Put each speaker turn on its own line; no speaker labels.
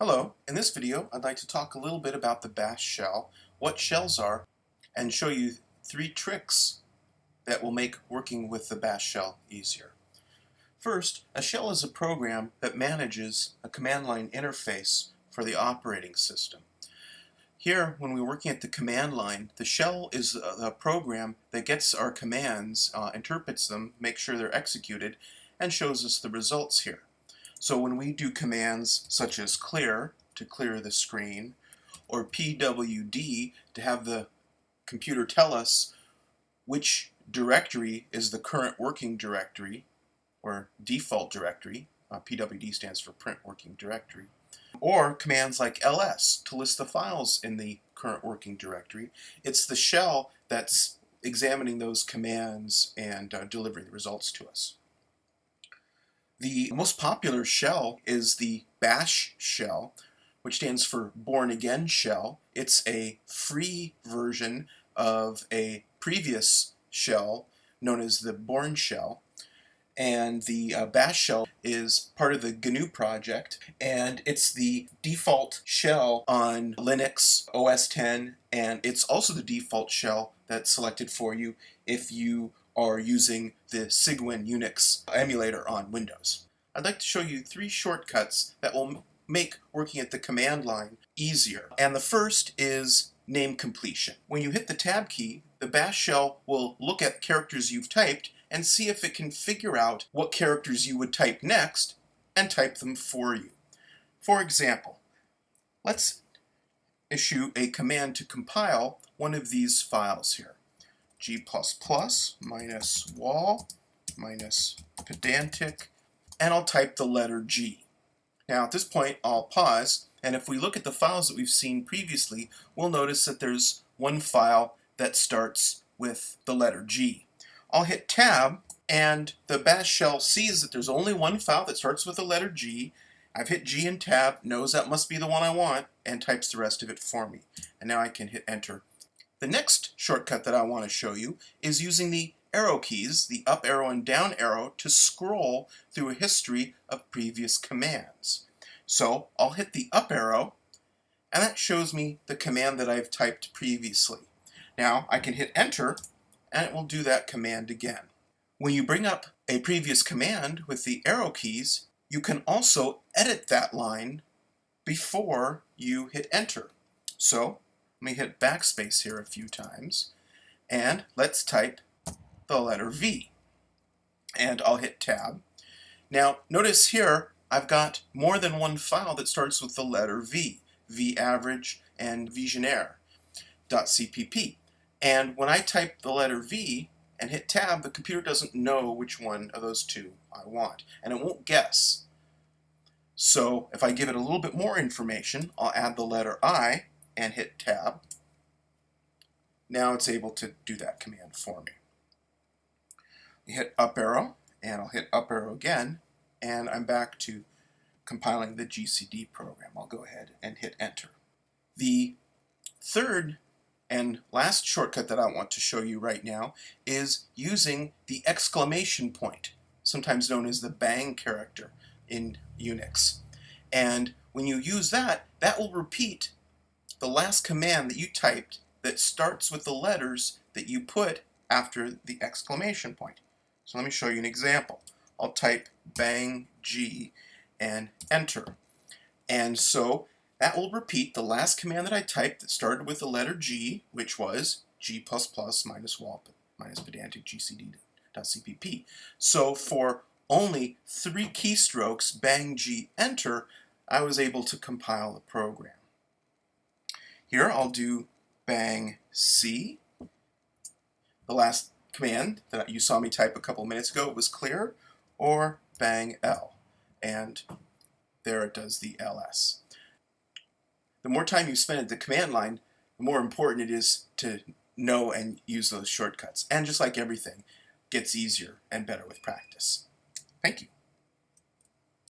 Hello, in this video I'd like to talk a little bit about the bash shell, what shells are, and show you three tricks that will make working with the bash shell easier. First, a shell is a program that manages a command line interface for the operating system. Here, when we're working at the command line, the shell is a program that gets our commands, uh, interprets them, makes sure they're executed, and shows us the results here. So when we do commands such as clear to clear the screen or pwd to have the computer tell us which directory is the current working directory or default directory, uh, pwd stands for print working directory, or commands like ls to list the files in the current working directory. It's the shell that's examining those commands and uh, delivering the results to us. The most popular shell is the bash shell, which stands for Bourne Again Shell. It's a free version of a previous shell known as the Bourne shell. And the uh, bash shell is part of the GNU project, and it's the default shell on Linux, OS 10, and it's also the default shell that's selected for you if you are using the Cygwin Unix emulator on Windows. I'd like to show you three shortcuts that will make working at the command line easier. And the first is name completion. When you hit the tab key, the bash shell will look at characters you've typed and see if it can figure out what characters you would type next and type them for you. For example, let's issue a command to compile one of these files here g++ minus wall minus pedantic, and I'll type the letter G. Now at this point I'll pause, and if we look at the files that we've seen previously, we'll notice that there's one file that starts with the letter G. I'll hit tab, and the bash shell sees that there's only one file that starts with the letter G. I've hit G and tab, knows that must be the one I want, and types the rest of it for me. And now I can hit enter the next shortcut that I want to show you is using the arrow keys, the up arrow and down arrow, to scroll through a history of previous commands. So I'll hit the up arrow, and that shows me the command that I've typed previously. Now I can hit enter, and it will do that command again. When you bring up a previous command with the arrow keys, you can also edit that line before you hit enter. So let me hit backspace here a few times. And let's type the letter V. And I'll hit tab. Now notice here I've got more than one file that starts with the letter V. vaverage and vigenere.cpp. And when I type the letter V and hit tab, the computer doesn't know which one of those two I want. And it won't guess. So if I give it a little bit more information, I'll add the letter I and hit tab. Now it's able to do that command for me. You hit up arrow and I'll hit up arrow again and I'm back to compiling the GCD program. I'll go ahead and hit enter. The third and last shortcut that I want to show you right now is using the exclamation point, sometimes known as the bang character in Unix. And when you use that, that will repeat the last command that you typed that starts with the letters that you put after the exclamation point. So let me show you an example. I'll type bang G and enter. And so that will repeat the last command that I typed that started with the letter G, which was G++ minus wall minus pedantic gcd.cpp. So for only three keystrokes, bang G, enter, I was able to compile the program. Here I'll do bang C. The last command that you saw me type a couple minutes ago was clear, or bang L. And there it does the ls. The more time you spend at the command line, the more important it is to know and use those shortcuts. And just like everything, gets easier and better with practice. Thank you.